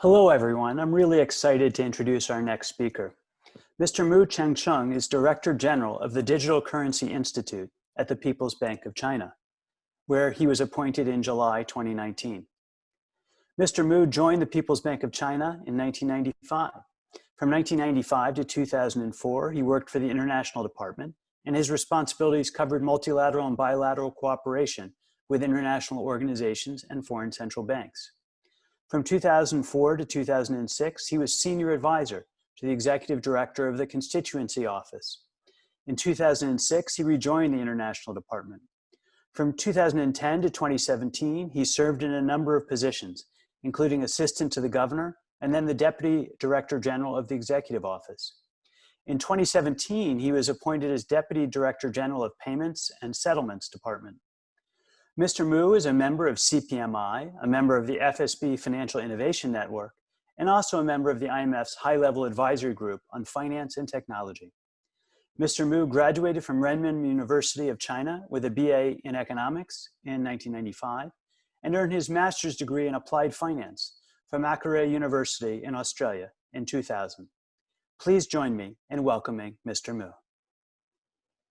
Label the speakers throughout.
Speaker 1: Hello, everyone. I'm really excited to introduce our next speaker. Mr. Mu Changchun is Director General of the Digital Currency Institute at the People's Bank of China, where he was appointed in July 2019. Mr. Mu joined the People's Bank of China in 1995. From 1995 to 2004, he worked for the International Department, and his responsibilities covered multilateral and bilateral cooperation with international organizations and foreign central banks. From 2004 to 2006, he was senior advisor to the executive director of the constituency office. In 2006, he rejoined the international department. From 2010 to 2017, he served in a number of positions, including assistant to the governor and then the deputy director general of the executive office. In 2017, he was appointed as deputy director general of payments and settlements department. Mr. Mu is a member of CPMI, a member of the FSB Financial Innovation Network, and also a member of the IMF's high-level advisory group on finance and technology. Mr. Mu graduated from Renmin University of China with a BA in economics in 1995 and earned his master's degree in applied finance from Macquarie University in Australia in 2000. Please join me in welcoming Mr. Mu.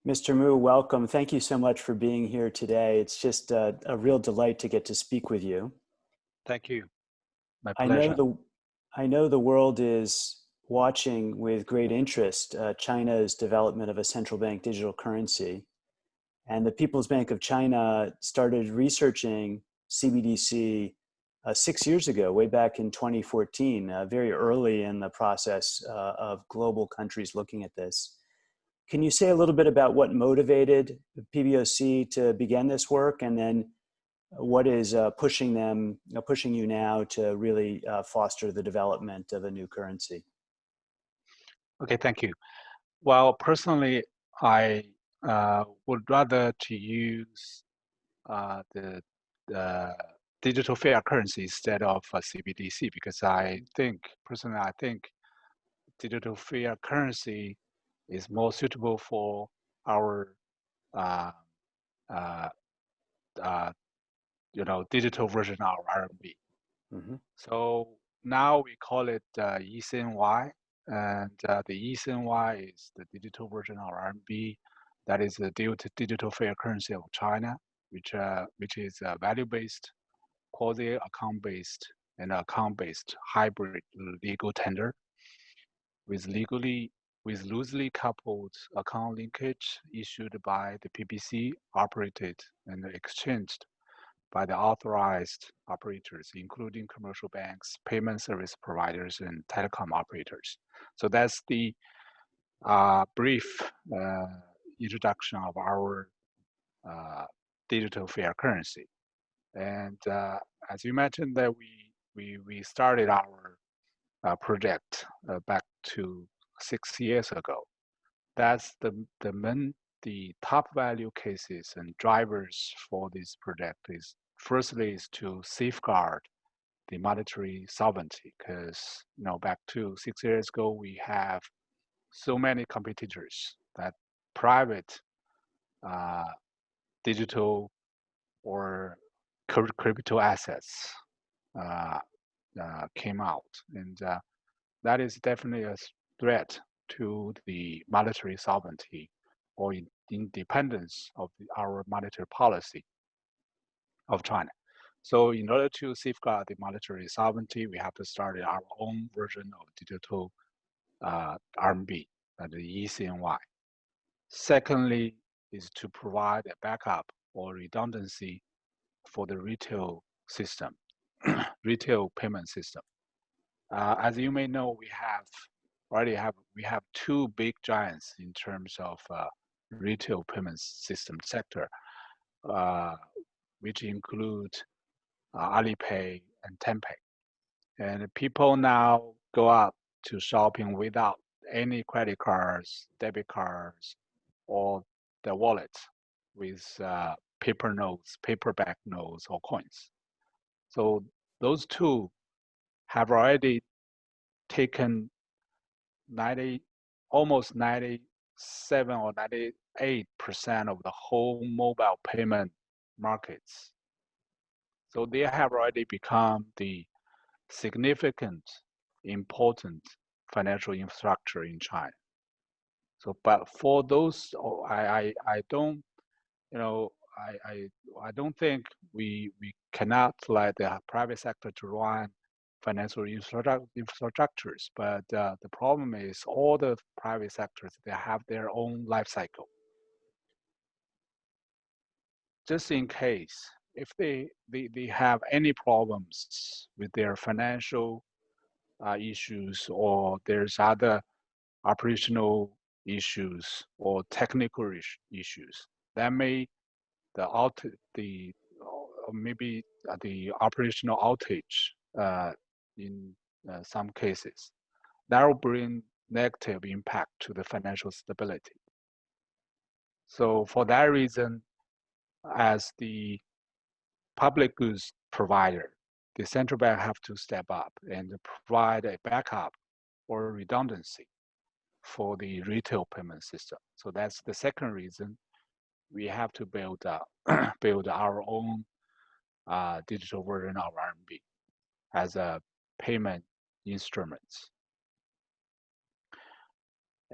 Speaker 1: Mr. Mu, welcome. Thank you so much for being here today. It's just a, a real delight to get to speak with you.
Speaker 2: Thank you.
Speaker 1: My pleasure. I know the, I know the world is watching with great interest uh, China's development of a central bank digital currency. And the People's Bank of China started researching CBDC uh, six years ago, way back in 2014, uh, very early in the process uh, of global countries looking at this. Can you say a little bit about what motivated PBOC to begin this work and then what is uh, pushing them, pushing you now to really uh, foster the development of a new currency?
Speaker 2: Okay, thank you. Well, personally, I uh, would rather to use uh, the, the digital fiat currency instead of CBDC because I think, personally, I think digital fiat currency is more suitable for our uh, uh, uh, you know digital version of RMB. Mm -hmm. So now we call it uh, eCNY, and uh, the eCNY is the digital version of RMB. That is the digital fiat currency of China, which uh, which is uh, value-based, quasi-account-based, and account-based hybrid legal tender with legally with loosely coupled account linkage issued by the PBC operated and exchanged by the authorized operators, including commercial banks, payment service providers, and telecom operators. So that's the uh, brief uh, introduction of our uh, digital fiat currency. And uh, as you mentioned that we, we, we started our uh, project uh, back to six years ago. That's the, the main, the top value cases and drivers for this project is firstly is to safeguard the monetary sovereignty because you know back to six years ago we have so many competitors that private uh, digital or crypto assets uh, uh, came out and uh, that is definitely a threat to the monetary sovereignty or in independence of our monetary policy of China. So in order to safeguard the monetary sovereignty, we have to start our own version of digital uh, RMB, uh, the eCNY. Secondly, is to provide a backup or redundancy for the retail system, retail payment system. Uh, as you may know, we have already have we have two big giants in terms of uh, retail payment system sector, uh, which include uh, Alipay and Tenpay. And people now go out to shopping without any credit cards, debit cards, or the wallet with uh, paper notes, paperback notes, or coins. So those two have already taken 90, almost 97 or 98 percent of the whole mobile payment markets. So they have already become the significant, important financial infrastructure in China. So, but for those, oh, I, I, I don't, you know, I, I, I don't think we we cannot let the private sector to run financial infrastructures. But uh, the problem is all the private sectors they have their own life cycle. Just in case if they they, they have any problems with their financial uh, issues or there's other operational issues or technical issues that may the out the maybe the operational outage uh, in uh, some cases that will bring negative impact to the financial stability so for that reason as the public goods provider the central bank have to step up and provide a backup or redundancy for the retail payment system. So that's the second reason we have to build uh, build our own uh, digital version of RMB as a payment instruments.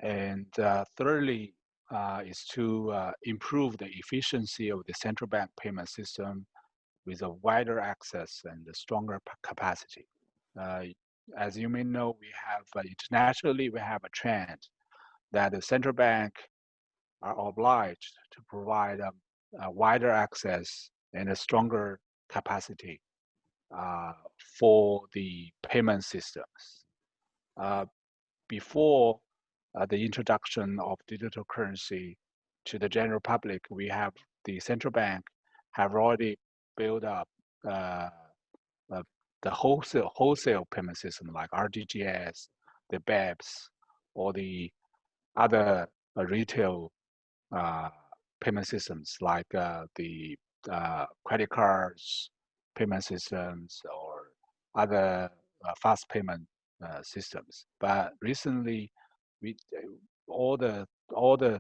Speaker 2: And uh, thirdly, uh, is to uh, improve the efficiency of the central bank payment system with a wider access and a stronger capacity. Uh, as you may know, we have uh, internationally, we have a trend that the central bank are obliged to provide a, a wider access and a stronger capacity uh, for the payment systems. Uh, before uh, the introduction of digital currency to the general public, we have the central bank have already built up uh, uh, the wholesale wholesale payment system like RTGS, the BEPS, or the other retail payment systems like the credit cards payment systems or other uh, fast payment uh, systems. But recently, we uh, all the all the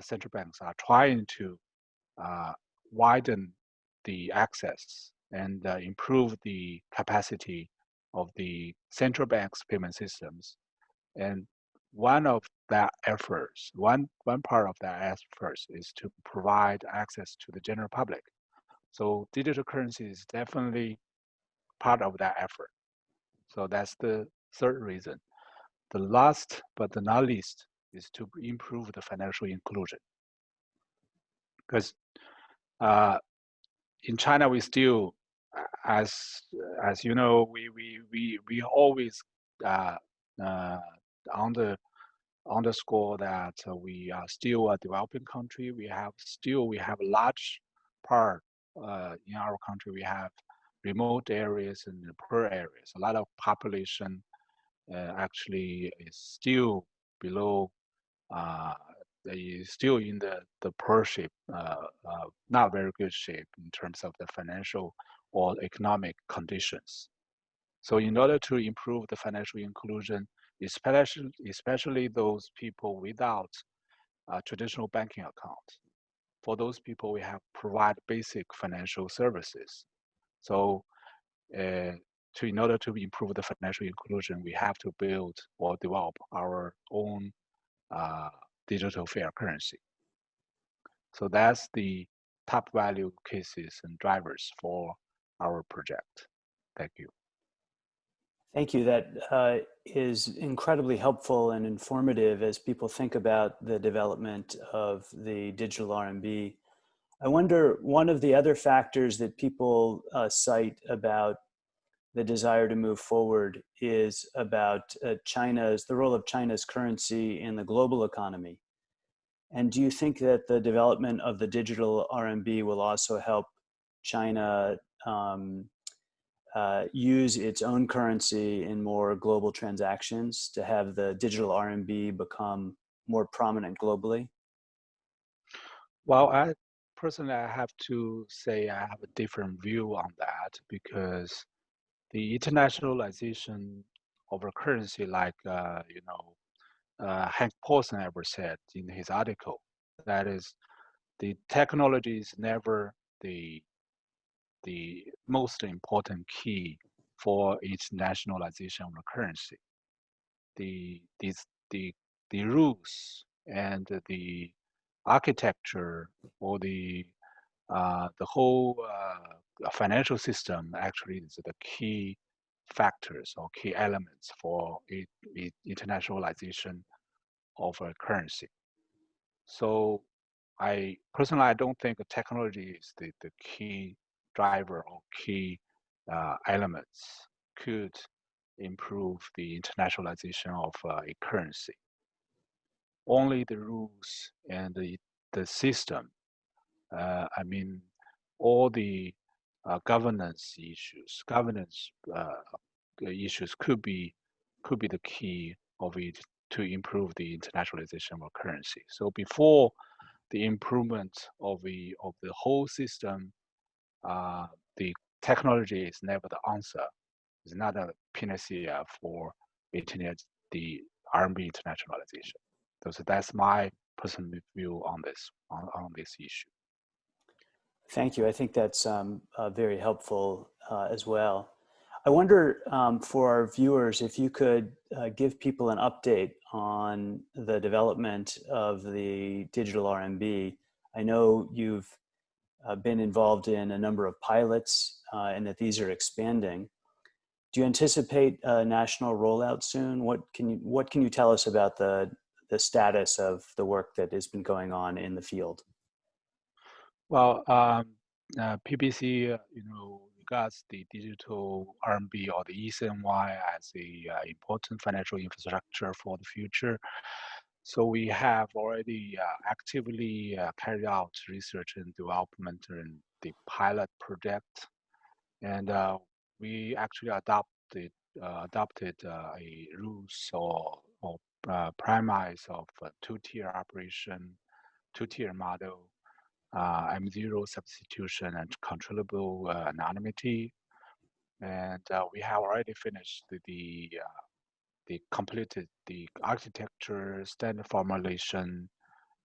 Speaker 2: central banks are trying to widen the access and uh, improve the capacity of the central bank's payment systems. And one of that efforts, one, one part of that efforts is to provide access to the general public. So digital currency is definitely part of that effort. So that's the third reason. The last but not least is to improve the financial inclusion. Because uh, in China, we still, as as you know, we we we we always uh, uh, on the underscore that we are still a developing country. We have still we have a large part in our country. We have remote areas and poor areas. A lot of population uh, actually is still below uh, they still in the the poor shape, uh, uh, not very good shape in terms of the financial or economic conditions. So in order to improve the financial inclusion, especially especially those people without traditional banking account, for those people we have provide basic financial services. So uh, to in order to improve the financial inclusion, we have to build or develop our own uh, digital fiat currency. So that's the top value cases and drivers for our project. Thank you.
Speaker 1: Thank you. That uh, is incredibly helpful and informative as people think about the development of the digital RMB. I wonder, one of the other factors that people uh, cite about the desire to move forward is about uh, China's, the role of China's currency in the global economy. And do you think that the development of the digital RMB will also help China um, uh, use its own currency in more global transactions to have the digital RMB become more prominent globally?
Speaker 2: Well, I personally, I have to say I have a different view on that because the internationalization of a currency like uh, you know uh, Hank Paulson ever said in his article that is the technology is never the the most important key for internationalization of the currency. The, these, the, the rules and the architecture or the, uh, the whole uh, financial system actually is the key factors or key elements for it, it internationalization of a currency. So I personally, I don't think technology is the, the key driver or key uh, elements could improve the internationalization of uh, a currency. Only the rules and the, the system, uh, I mean, all the governance issues, governance issues could be could be the key of it to improve the internationalization of currency. So before the improvement of the of the whole system, uh, the technology is never the answer. It's not a panacea for internet, the RMB internationalization. So that's my personal view on this on, on this issue.
Speaker 1: Thank you. I think that's um, uh, very helpful uh, as well. I wonder um, for our viewers if you could uh, give people an update on the development of the digital RMB. I know you've uh, been involved in a number of pilots uh, and that these are expanding. Do you anticipate a national rollout soon? What can you what can you tell us about the the status of the work that has been going on in the field?
Speaker 2: Well, um, uh, PBC, uh, you know, regards the digital RMB or the eCNY as a uh, important financial infrastructure for the future. So we have already uh, actively uh, carried out research and development in the pilot project, and uh, we actually adopted uh, adopted uh, a rules or, or premise of two-tier operation, two-tier model uh, M0 substitution and controllable uh, anonymity. And uh, we have already finished the, the, the completed the architecture, standard formulation,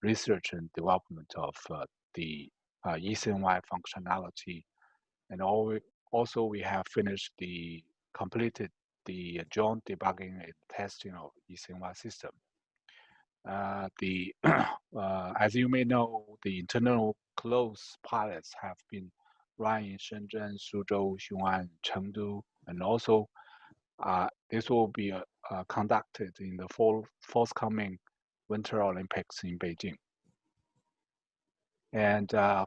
Speaker 2: research and development of the uh, eCNY functionality. And all, also we have finished the completed the joint debugging and testing of eCNY system. Uh, the uh, as you may know, the internal close pilots have been run in Shenzhen, Suzhou, Xiong'an, Chengdu, and also uh, this will be uh, uh, conducted in the fall, forthcoming Winter Olympics in Beijing. And uh,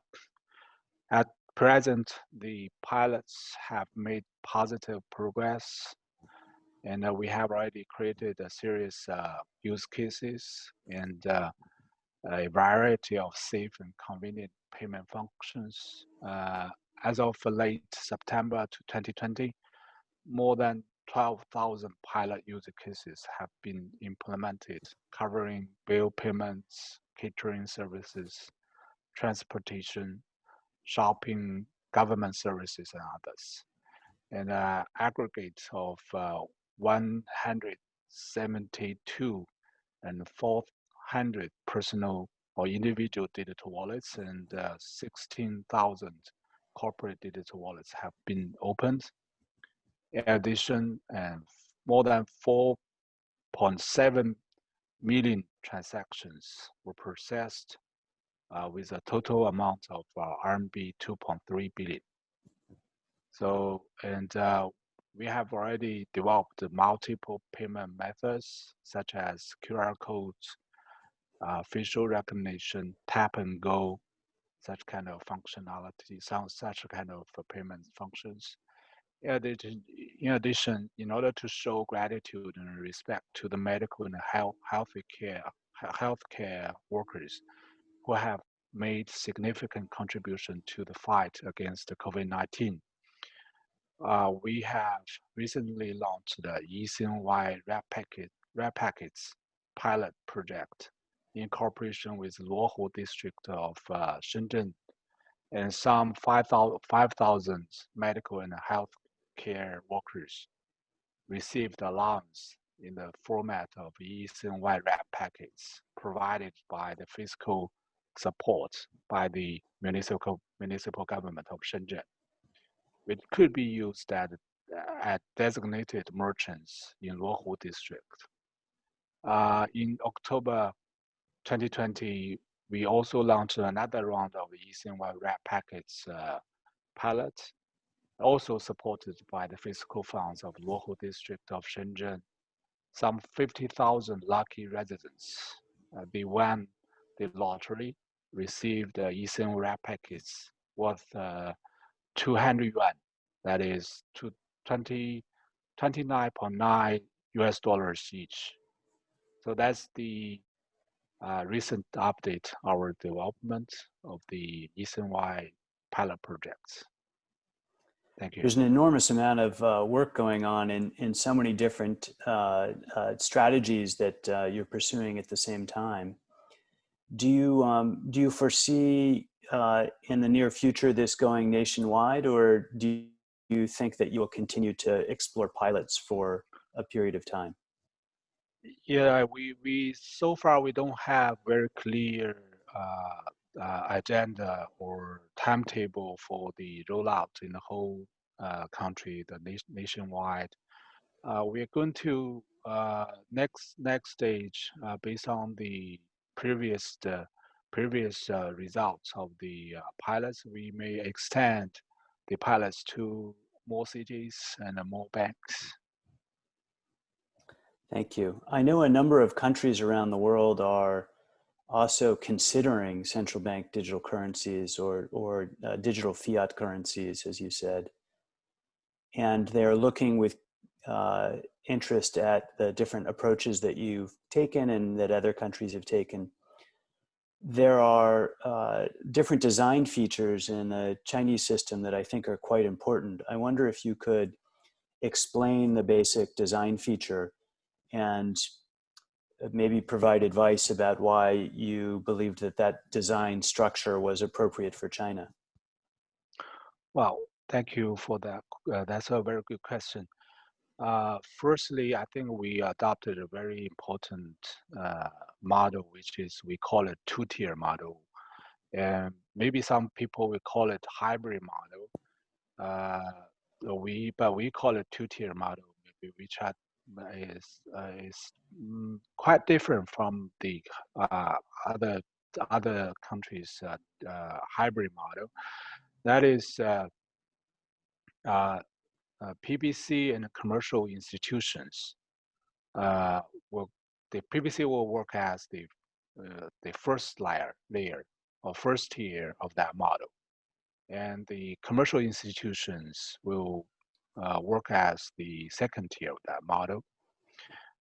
Speaker 2: at present, the pilots have made positive progress and uh, we have already created a series uh, use cases and uh, a variety of safe and convenient payment functions. Uh, as of late September to 2020, more than 12,000 pilot use cases have been implemented, covering bill payments, catering services, transportation, shopping, government services, and others. And uh, aggregate of uh, 172 and 400 personal or individual digital wallets and uh, 16,000 corporate digital wallets have been opened. In addition, and more than 4.7 million transactions were processed uh, with a total amount of uh, RMB 2.3 billion. So, and uh, we have already developed multiple payment methods such as QR codes, uh, facial recognition, tap and go, such kind of functionality, some such kind of payment functions. In addition, in order to show gratitude and respect to the medical and health healthcare healthcare workers who have made significant contribution to the fight against COVID-19, uh, we have recently launched the eCNY Red, Packet, Red Packets pilot project in cooperation with Luohu district of uh, Shenzhen and some 5,000 5, medical and health care workers received allowance in the format of eCNY Red Packets provided by the fiscal support by the municipal, municipal government of Shenzhen. It could be used at, at designated merchants in Luohu district. Uh, in October 2020, we also launched another round of eCNY wrap packets uh, pilot, also supported by the fiscal funds of Luohu district of Shenzhen. Some 50,000 lucky residents, uh, they won the lottery, received uh, eCNY wrap packets worth uh, 200 yuan, that is 20, 29.9 US dollars each. So that's the uh, recent update, our development of the eCNY pilot projects. Thank you.
Speaker 1: There's an enormous amount of uh, work going on in, in so many different uh, uh strategies that uh, you're pursuing at the same time. Do you, um, do you foresee uh, in the near future this going nationwide or do you think that you will continue to explore pilots for a period of time?
Speaker 2: Yeah, we, we so far we don't have very clear uh, uh, agenda or timetable for the rollout in the whole uh, country, the nation, nationwide. Uh, we are going to uh, next next stage uh, based on the previous previous results of the pilots. We may extend the pilots to more cities and more banks.
Speaker 1: Thank you. I know a number of countries around the world are also considering central bank digital currencies or, or uh, digital fiat currencies, as you said. And they're looking with uh, interest at the different approaches that you've taken and that other countries have taken. There are uh, different design features in the Chinese system that I think are quite important. I wonder if you could explain the basic design feature and maybe provide advice about why you believed that that design structure was appropriate for China.
Speaker 2: Well, thank you for that. Uh, that's a very good question. Uh, firstly, I think we adopted a very important uh, model, which is we call it two-tier model. And maybe some people will call it hybrid model. Uh, we, but we call it two-tier model. Maybe we WeChat is uh, is mm, quite different from the uh, other other countries' uh, hybrid model. That is PBC and commercial institutions will the PBC will work as the uh, the first layer layer or first tier of that model, and the commercial institutions will uh, work as the second tier of that model.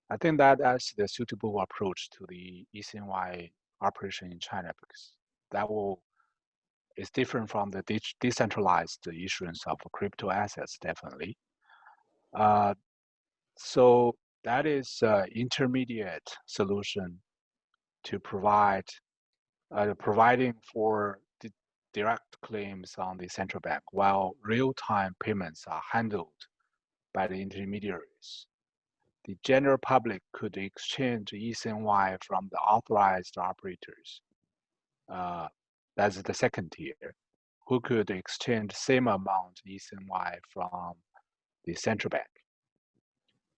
Speaker 2: I think that that's the suitable approach to the eCNY operation in China because that will is different from the de decentralized issuance of crypto assets, definitely. Uh, so that is an intermediate solution to provide, uh, providing for direct claims on the central bank while real-time payments are handled by the intermediaries. The general public could exchange eCNY from the authorized operators. Uh, that's the second tier, who could exchange same amount eCNY from the central bank.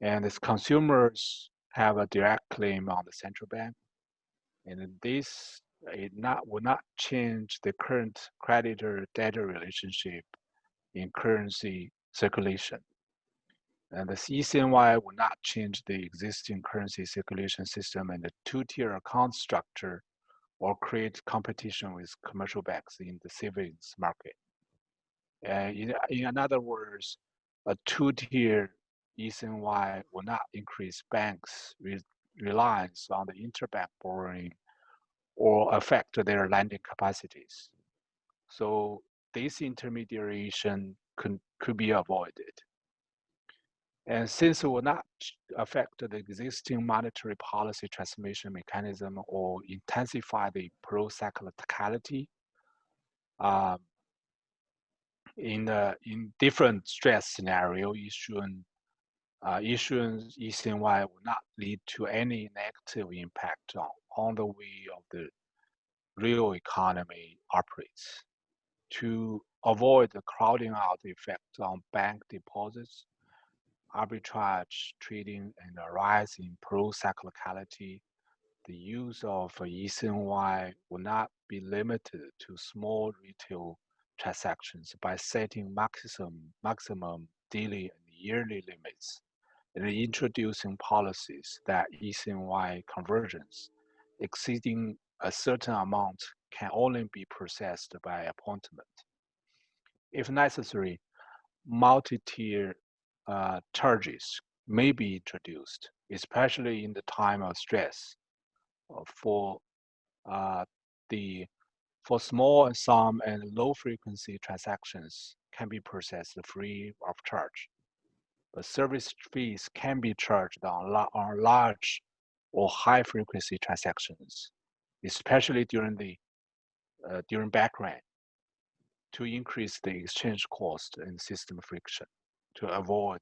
Speaker 2: And as consumers have a direct claim on the central bank, and this it not will not change the current creditor-debtor relationship in currency circulation. And the eCNY will not change the existing currency circulation system and the two-tier account structure or create competition with commercial banks in the savings market. And in, in other words, a two-tier eCNY will not increase banks' re reliance on the interbank borrowing or affect their lending capacities. So this intermediation could, could be avoided. And since it will not affect the existing monetary policy transmission mechanism or intensify the pro-cyclicality, um, in the in different stress scenario, issuance, uh, issuance eCNY will not lead to any negative impact on on the way of the real economy operates to avoid the crowding out effect on bank deposits arbitrage trading and a rise in pro-cyclicality, the use of ECNY will not be limited to small retail transactions by setting maximum, maximum daily and yearly limits and introducing policies that ECNY conversions exceeding a certain amount can only be processed by appointment. If necessary, multi-tier uh, charges may be introduced, especially in the time of stress uh, for uh, the for small sum and low frequency transactions can be processed free of charge. But service fees can be charged on, on large or high frequency transactions, especially during the uh, during bank run to increase the exchange cost and system friction to avoid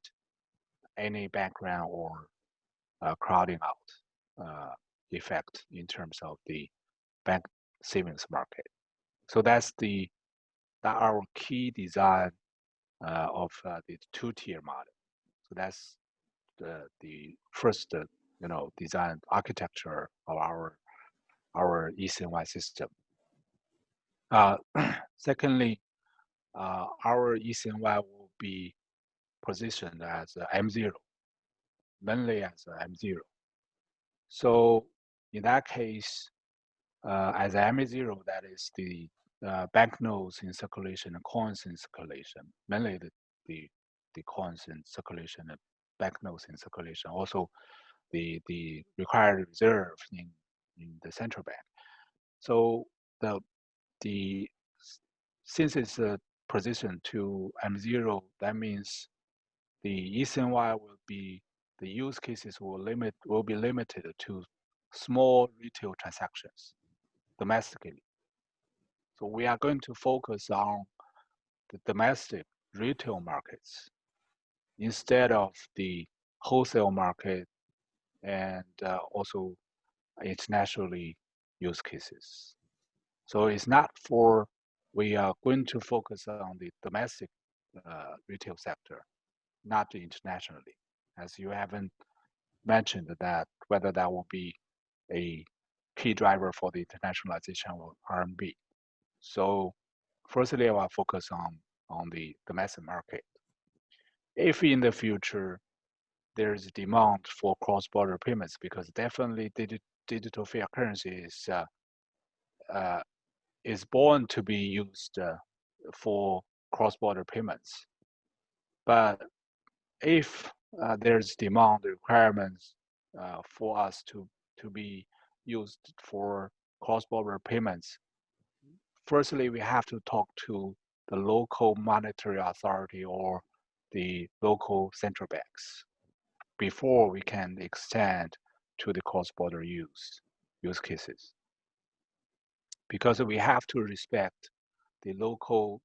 Speaker 2: any bank run or uh, crowding out uh, effect in terms of the bank savings market. So that's the that our key design uh, of uh, the two-tier model. So that's the the first uh, you know design architecture of our our ECNY system. Uh, secondly, uh, our ECNY will be positioned as M0, mainly as M0. So in that case, uh, as M0, that is the uh, banknotes in circulation and coins in circulation, mainly the, the, the coins in circulation and banknotes in circulation, also the, the required reserve in, in the central bank. So the, the since it's a position to M0, that means the ECNY will be, the use cases will limit, will be limited to small retail transactions domestically. So we are going to focus on the domestic retail markets instead of the wholesale market and uh, also internationally use cases. So it's not for, we are going to focus on the domestic uh, retail sector, not internationally, as you haven't mentioned that whether that will be a key driver for the internationalization of RMB. So firstly, I will focus on, on the domestic market. If in the future there's demand for cross-border payments, because definitely digi digital fiat currency is uh, uh, is born to be used uh, for cross-border payments. But if uh, there's demand requirements uh, for us to to be used for cross-border payments, firstly, we have to talk to the local monetary authority or the local central banks before we can extend to the cross-border use use cases. Because we have to respect the local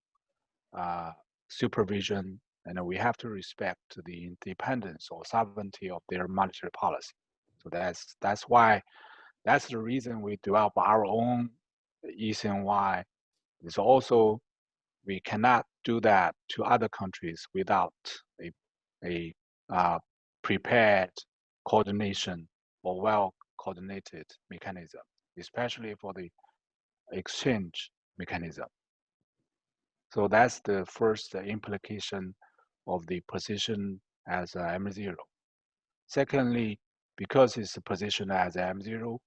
Speaker 2: uh, supervision and we have to respect the independence or sovereignty of their monetary policy. So that's that's why that's the reason we develop our own ECNY. It's also we cannot do that to other countries without a, a uh, prepared coordination or well coordinated mechanism, especially for the exchange mechanism. So that's the first implication of the position as M0. Secondly, because it's positioned as M0,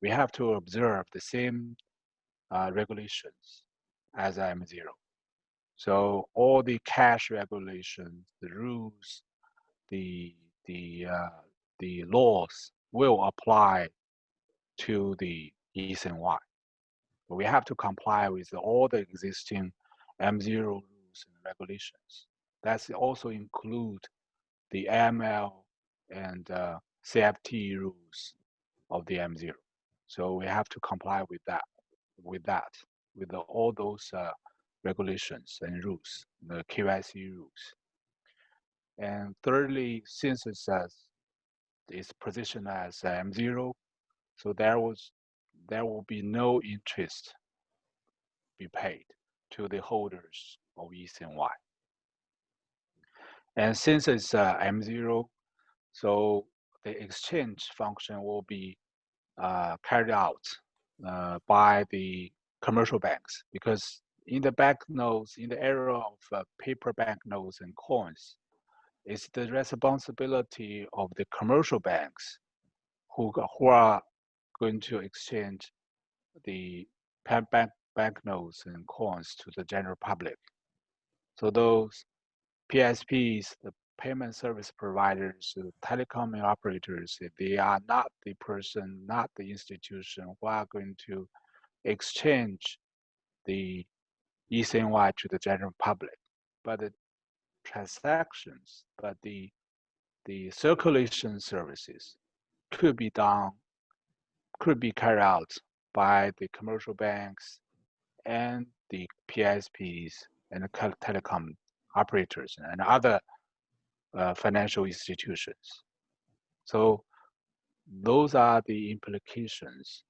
Speaker 2: we have to observe the same uh, regulations as M0. So all the cash regulations, the rules, the the uh, the laws will apply to the ECNY. But we have to comply with all the existing M0 rules and regulations. That's also include the ML and uh, CFT rules of the M0. So we have to comply with that, with that, with the, all those uh, regulations and rules, the KYC rules. And thirdly, since it's positioned as M0, so there was there will be no interest be paid to the holders of ECNY. And since it's uh, M0, so the exchange function will be uh, carried out uh, by the commercial banks because in the banknotes, in the era of uh, paper banknotes and coins, it's the responsibility of the commercial banks who, who are going to exchange the bank banknotes and coins to the general public. So those PSPs, the payment service providers, the telecom operators, they are not the person, not the institution who are going to exchange the ECNY to the general public, but transactions, but the the circulation services could be done, could be carried out by the commercial banks and the PSPs and the telecom operators and other uh, financial institutions. So those are the implications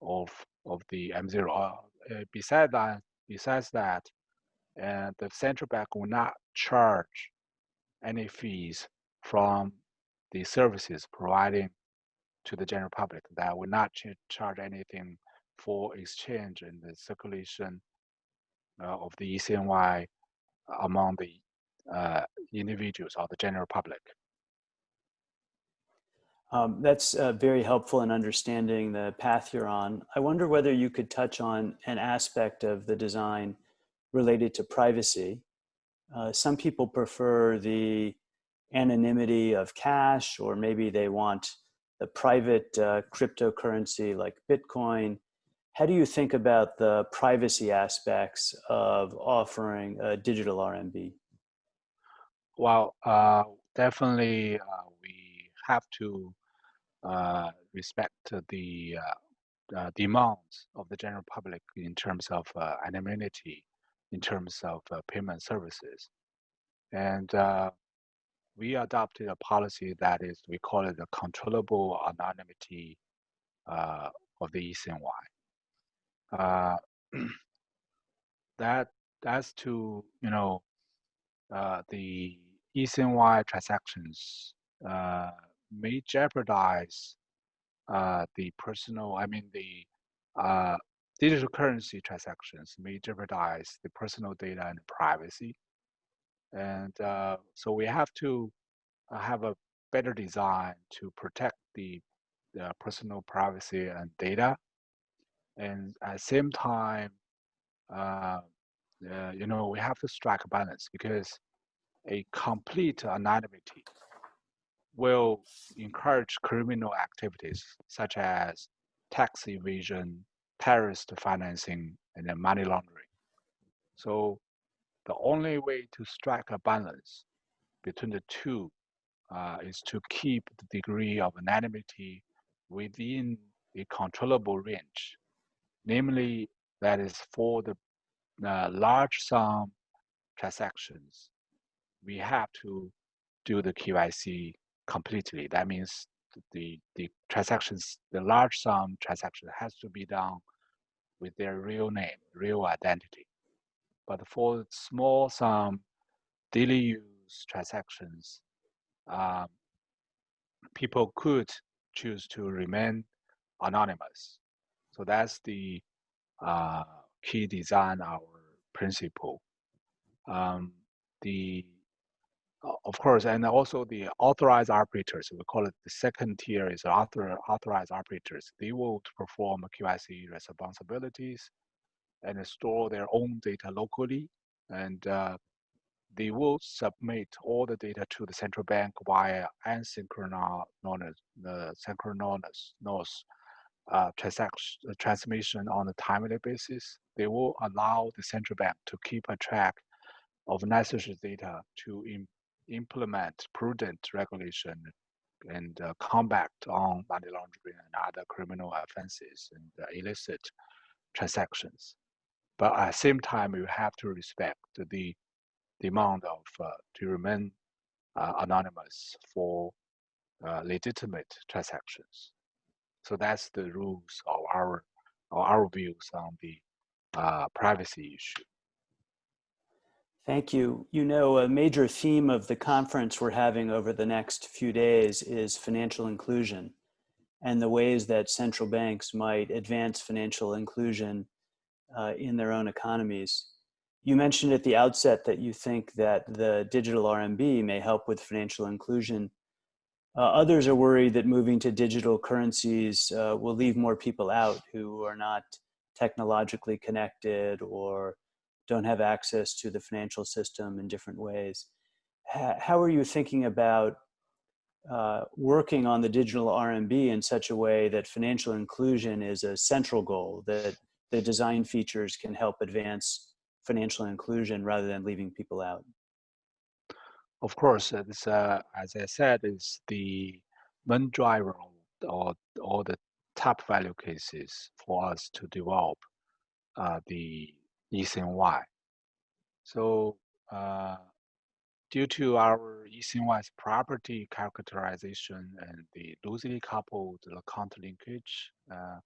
Speaker 2: of of the M0. Uh, besides that, besides that, uh, the central bank will not charge any fees from the services providing to the general public. That will not ch charge anything for exchange and the circulation uh, of the ECNY among the uh, individuals or the general public.
Speaker 1: Um, that's uh, very helpful in understanding the path you're on. I wonder whether you could touch on an aspect of the design related to privacy. Uh, some people prefer the anonymity of cash, or maybe they want the private uh, cryptocurrency like Bitcoin. How do you think about the privacy aspects of offering a digital RMB?
Speaker 2: Well, uh, definitely uh, we have to uh, respect the uh, demands of the general public in terms of anonymity, in terms of payment services. And we adopted a policy that is, we call it the controllable anonymity uh, of the ECNY. Uh, that that's to you know uh, the ECNY transactions uh, may jeopardize uh, the personal, I mean the uh, digital currency transactions may jeopardize the personal data and privacy. And uh, so we have to uh, have a better design to protect the, the personal privacy and data. And at the same time, uh, you know, we have to strike a balance because a complete anonymity will encourage criminal activities such as tax evasion, terrorist financing, and money laundering. So the only way to strike a balance between the two uh, is to keep the degree of anonymity within a controllable range. Namely, that is for the uh, large sum transactions, we have to do the KYC completely. That means the, the transactions, the large sum transaction has to be done with their real name, real identity. But for small sum daily use transactions, um, people could choose to remain anonymous. So that's the uh, key design, our principle. Um, the of course, and also the authorized operators, we call it the second tier is author, authorized operators. They will perform KYC responsibilities and store their own data locally. And uh, they will submit all the data to the central bank via asynchronous, synchronous uh, transaction uh, transmission on a timely basis. They will allow the central bank to keep a track of necessary data to implement prudent regulation and uh, combat on money laundering and other criminal offenses and uh, illicit transactions. But at the same time, you have to respect the demand of uh, to remain uh, anonymous for uh, legitimate transactions. So that's the rules of our, of our views on the uh, privacy issue.
Speaker 1: Thank you. You know, a major theme of the conference we're having over the next few days is financial inclusion and the ways that central banks might advance financial inclusion uh, in their own economies. You mentioned at the outset that you think that the digital RMB may help with financial inclusion. Uh, others are worried that moving to digital currencies uh, will leave more people out who are not technologically connected or don't have access to the financial system in different ways. How are you thinking about uh, working on the digital RMB in such a way that financial inclusion is a central goal, that the design features can help advance financial inclusion rather than leaving people out?
Speaker 2: Of course, it's, uh, as I said, it's the main driver or, or the top value cases for us to develop uh, the eCNY. So uh, due to our eCNY's property characterization and the loosely coupled account linkage, uh,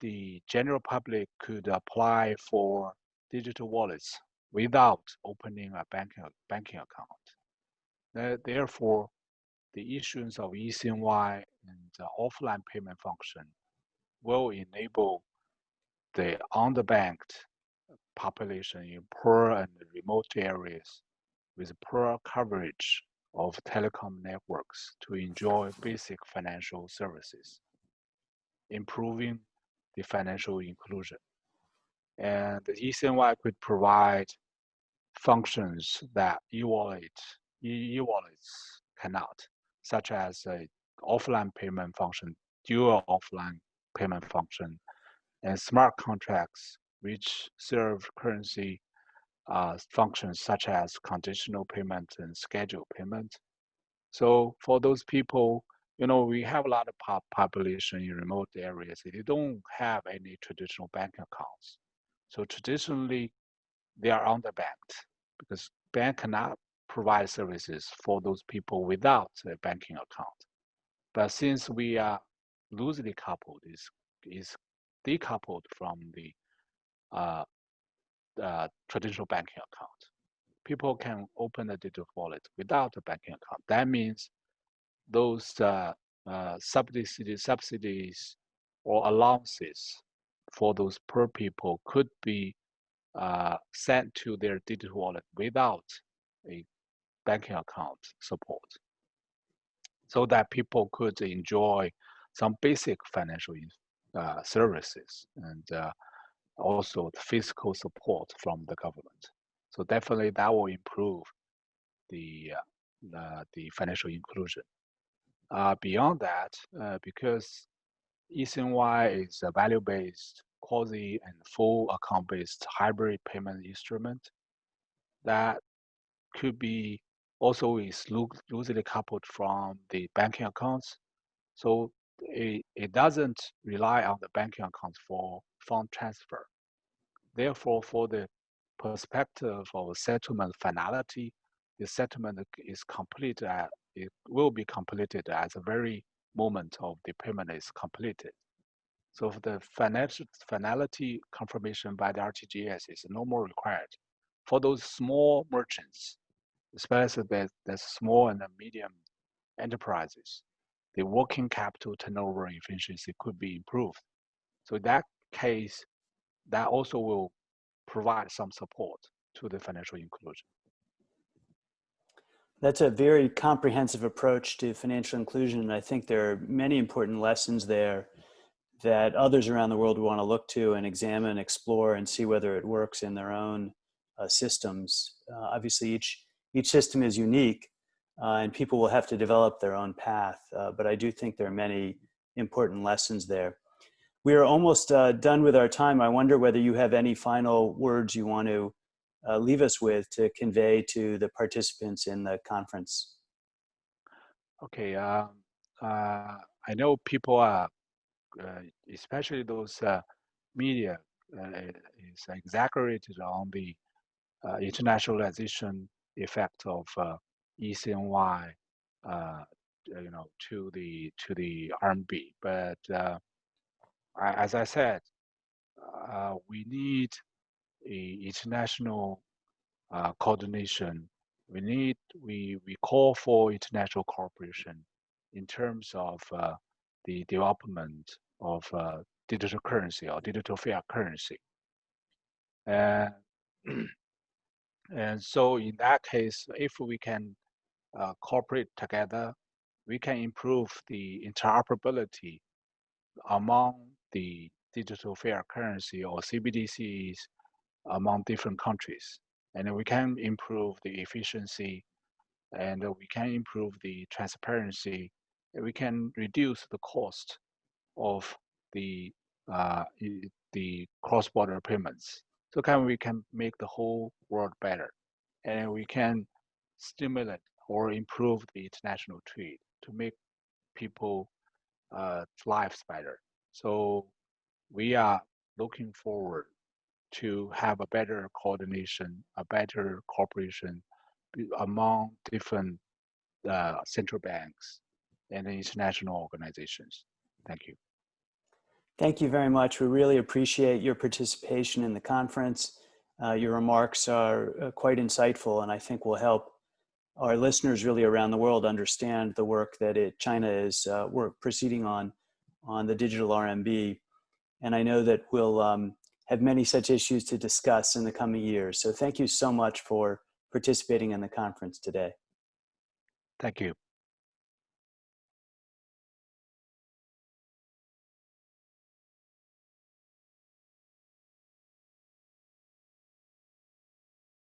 Speaker 2: the general public could apply for digital wallets without opening a banking, banking account. Therefore, the issuance of eCNY and the offline payment function will enable the underbanked population in poor and remote areas with poor coverage of telecom networks to enjoy basic financial services, improving the financial inclusion. And the eCNY could provide functions that e-wallet, e-wallets cannot, such as a offline payment function, dual offline payment function, and smart contracts which serve currency uh, functions such as conditional payment and scheduled payment. So for those people, you know, we have a lot of pop population in remote areas. They don't have any traditional bank accounts. So traditionally, they are underbanked because bank cannot provide services for those people without a banking account. But since we are loosely coupled, is is decoupled from the uh, uh, traditional banking account. People can open a digital wallet without a banking account. That means those uh, uh, subsidies, subsidies or allowances for those poor people could be uh, sent to their digital wallet without a banking account support so that people could enjoy some basic financial uh, services and uh, also the fiscal support from the government. So definitely that will improve the uh, the financial inclusion. Uh, beyond that, uh, because eCNY is a value-based, quasi and full account-based hybrid payment instrument that could be also is loosely coupled from the banking accounts. So it, it doesn't rely on the banking accounts for fund transfer. Therefore, for the perspective of settlement finality, the settlement is complete at, it will be completed at the very moment of the payment is completed. So the financial finality confirmation by the RTGS is no more required. For those small merchants, especially the, the small and the medium enterprises, the working capital turnover efficiency could be improved. So in that case, that also will provide some support to the financial inclusion.
Speaker 1: That's a very comprehensive approach to financial inclusion. And I think there are many important lessons there that others around the world want to look to and examine, explore, and see whether it works in their own uh, systems. Uh, obviously, each, each system is unique, uh, and people will have to develop their own path. Uh, but I do think there are many important lessons there. We are almost uh, done with our time. I wonder whether you have any final words you want to uh, leave us with to convey to the participants in the conference.
Speaker 2: Okay, um, uh, I know people are, uh, especially those uh, media, uh, is exaggerated on the internationalization effect of eCNY, you know, to the to the RMB, but as I said, uh, we need international uh, coordination. We need, we, we call for international cooperation in terms of uh, the development of uh, digital currency or digital fiat currency. And, and so in that case, if we can uh, cooperate together, we can improve the interoperability among the digital fiat currency or CBDCs among different countries. And we can improve the efficiency and we can improve the transparency. We can reduce the cost of the uh, the cross-border payments. So can we can make the whole world better, and we can stimulate or improve the international trade to make people uh, lives better. So we are looking forward to have a better coordination, a better cooperation among different uh, central banks and international organizations. Thank you.
Speaker 1: Thank you very much. We really appreciate your participation in the conference. Uh, your remarks are uh, quite insightful and I think will help our listeners really around the world understand the work that it, China is uh, we're proceeding on on the digital RMB. And I know that we'll um, have many such issues to discuss in the coming years. So thank you so much for participating in the conference today.
Speaker 2: Thank you.